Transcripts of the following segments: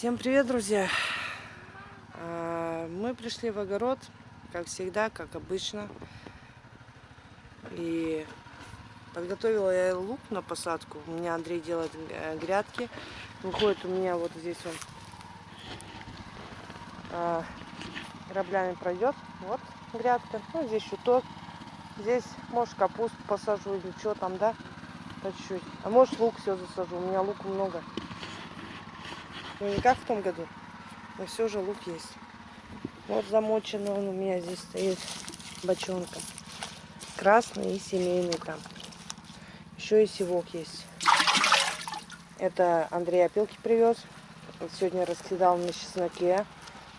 Всем привет, друзья! А, мы пришли в огород, как всегда, как обычно. И подготовила я лук на посадку. У меня Андрей делает э, грядки. Выходит у меня вот здесь он а, граблями пройдет. Вот грядка. Ну, здесь чуток. Здесь, может, капусту посажу или что там, да? По чуть-чуть. А может, лук все засажу. У меня лука много. Ну не как в том году, но все же лук есть. Вот замоченный он у меня здесь стоит бочонком. Красный и семейный там. Еще и севок есть. Это Андрей опилки привез. Вот сегодня раскидал на чесноке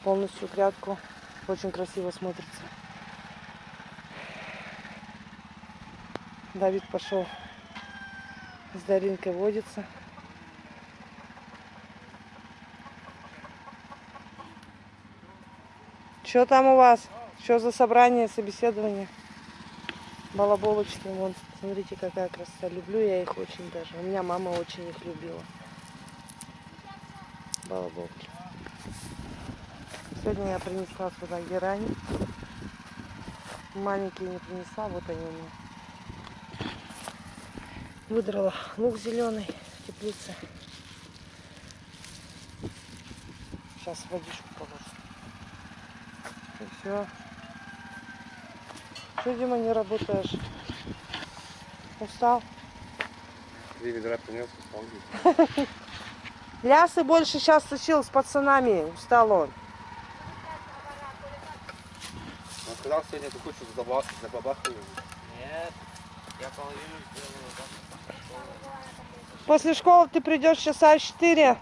полностью грядку. Очень красиво смотрится. Давид пошел с Даринкой водится. Что там у вас? Что за собрание, собеседование? Балаболочки, вон, смотрите, какая красота. Люблю я их очень даже. У меня мама очень их любила. Балаболки. Сегодня я принесла сюда герани. Маленькие не принесла, вот они у меня. Выдрала лук зеленый в теплице. Сейчас водичку положу. Все. Что, Дима, не работаешь? Устал? Три ведра принес, устал. Лясы больше сейчас тащил с пацанами. Устал он. Он сказал, сегодня ты хочешь забабахать. Нет, я половину сделаю. После школы ты придешь часа 4.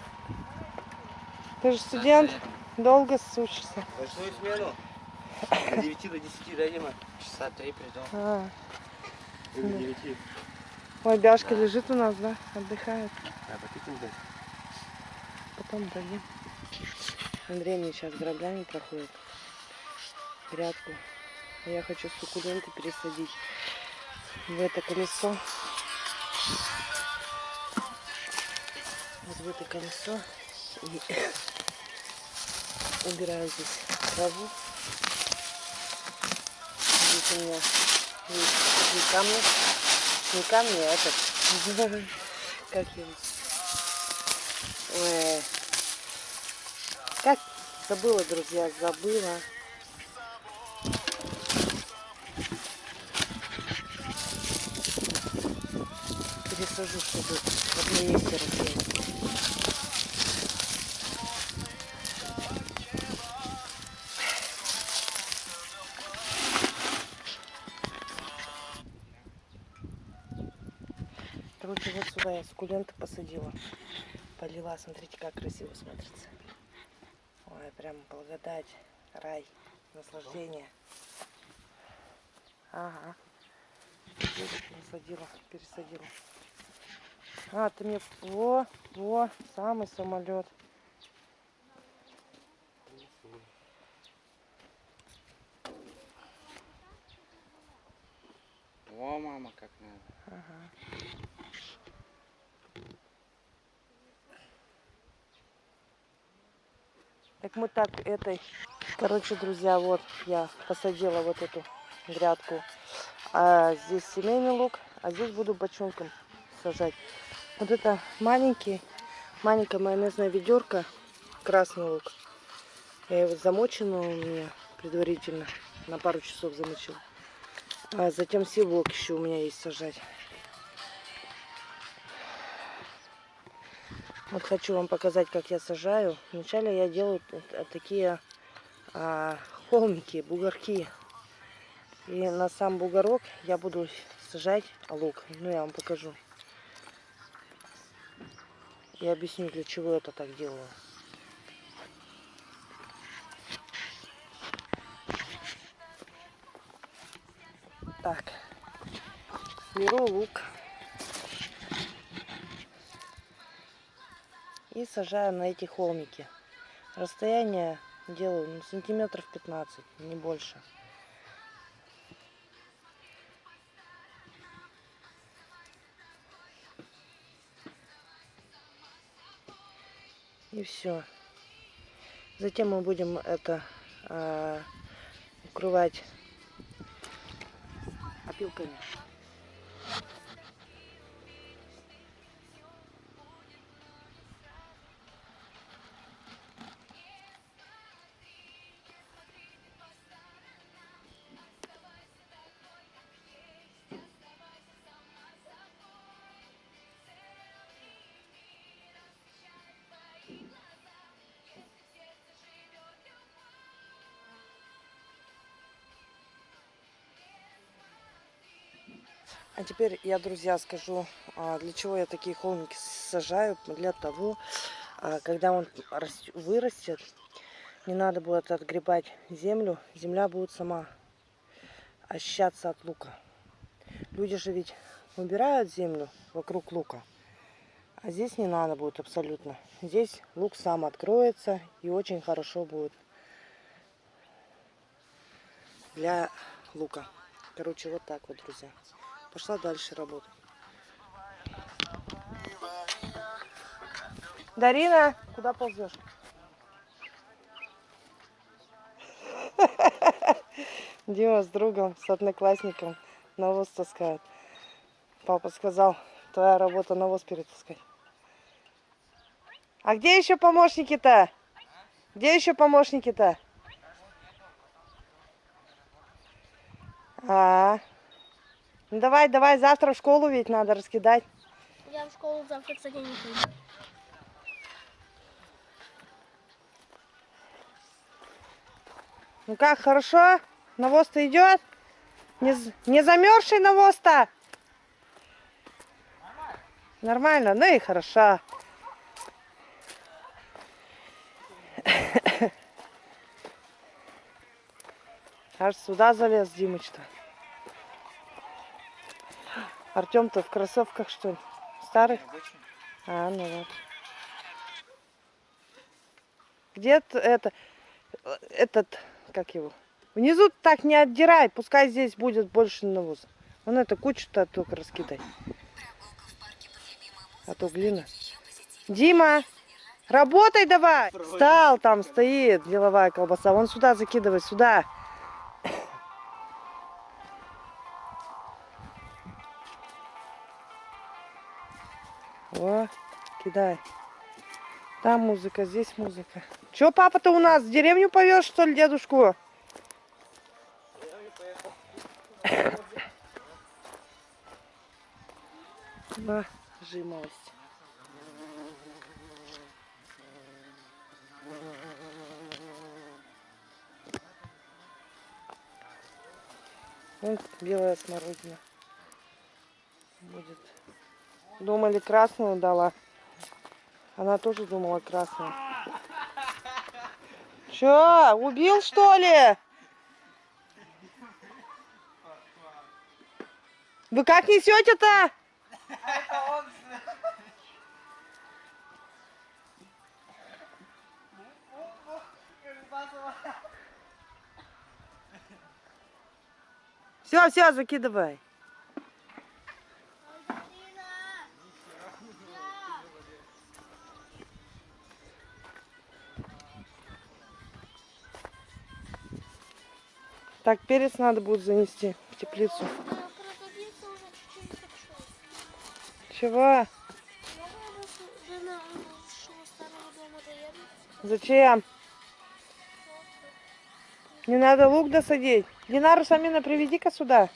Ты же студент. Долго учишься. Ночную смену. С 9 до 10, да, Дима? Часа три приду. А. Или до 9. Ой, Бяшка лежит у нас, да? Отдыхает. А, потихоньку дать. Потом дадим. Андрей мне сейчас граблями проходит. Грядку. А Я хочу суккуленты пересадить в это колесо. Вот в это колесо. И убираю здесь траву. Здесь у меня есть такие камни. Не камни, а этот. Как его? Ой. Как забыла, друзья, забыла. Пересажу, чтобы в одном месте рассеять. Короче, вот сюда я суккуленты посадила. Полила, смотрите, как красиво смотрится. Ой, прям благодать, рай, наслаждение. Ага. Здесь Насадила, пересадила. А, ты мне... Во, во, самый самолет. О, мама, как надо. Ага. Так мы так этой... Короче, друзья, вот я посадила вот эту грядку. А здесь семейный лук, а здесь буду бочонком сажать. Вот это маленький, маленькая майонезная ведерко, красный лук. Я его замочена у меня предварительно, на пару часов замочила. А затем севок еще у меня есть сажать. Вот хочу вам показать, как я сажаю. Вначале я делаю такие а, холмики, бугорки. И на сам бугорок я буду сажать лук. Ну, я вам покажу. Я объясню, для чего это так делаю. Так. Беру лук. И сажаю на эти холмики. Расстояние делаю ну, сантиметров 15, не больше. И все. Затем мы будем это а, укрывать опилками. А теперь я, друзья, скажу, а, для чего я такие холмики сажаю. Для того, а, когда он рас- вырастет, не надо будет отгребать землю. Земля будет сама очищаться от лука. Люди же ведь убирают землю вокруг лука. А здесь не надо будет абсолютно. Здесь лук сам откроется и очень хорошо будет для лука. Короче, вот так вот, друзья. Пошла дальше работать. Дарина, куда ползешь? Дима с другом, с одноклассником навоз таскает. Папа сказал, твоя работа навоз перетаскать. А где еще помощники-то? Где еще помощники-то? А, ну давай, давай, завтра в школу ведь надо раскидать. Я в школу завтра, кстати, не пойду. Ну как, хорошо? Навоз-то идет? Не, не замерзший навоз-то? Нормально, ну и хорошо. Аж сюда залез Димыч-то. Артем-то в кроссовках, что ли? Старых? А, ну вот. Где т- это, этот, как его? Внизу так не отдирай, пускай здесь будет больше навоза. Он это кучу-то только раскидай. А то глина. Дима, работай давай! Встал, там стоит деловая колбаса. Вон сюда закидывай, сюда. О, кидай. Там музыка, здесь музыка. Че, папа-то у нас в деревню повез, что ли, дедушку? Да, жимолость. Вон белая смородина. Думали, красную дала. Она тоже думала красную. Чё, убил что ли? Вы как несете-то? Все, все, закидывай. Так, перец надо будет занести в теплицу. Чего? Зачем? Не надо лук досадить. Динару Самина приведи-ка сюда.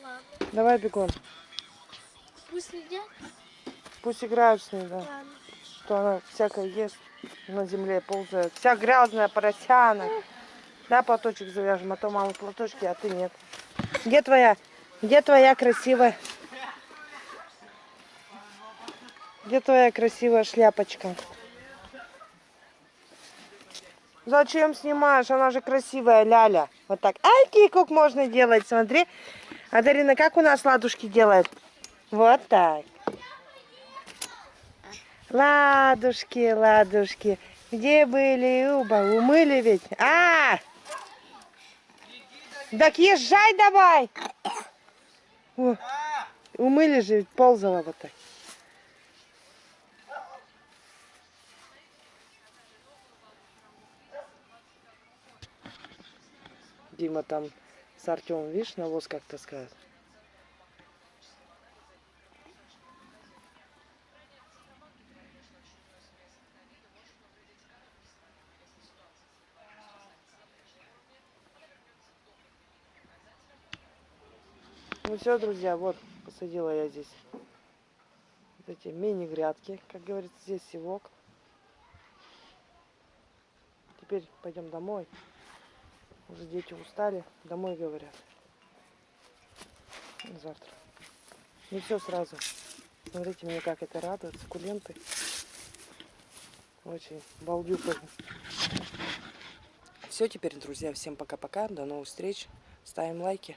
Ладно. Давай бегом. Пусть едят? Пусть играют с ней, да. Ладно. Что она всякое ест, на земле ползает. Вся грязная, поросянок. Да, платочек завяжем, а то мама платочки, а ты нет. Где твоя? Где твоя красивая? Где твоя красивая шляпочка? Зачем снимаешь? Она же красивая, ляля. Вот так. Ай, кикук можно делать, смотри. А Дарина, как у нас ладушки делает? Вот так. Ладушки, ладушки. Где были, Уба? Умыли ведь? А! Так езжай давай. О, умыли же, ползала вот так. Дима там с Артемом, видишь, навоз как-то сказать. Ну все, друзья, вот посадила я здесь вот эти мини-грядки, как говорится, здесь севок. Теперь пойдем домой. Уже дети устали, домой говорят. Завтра. Не все сразу. Смотрите, мне как это радует. Суккуленты. Очень балдю. Все теперь, друзья. Всем пока-пока. До новых встреч. Ставим лайки.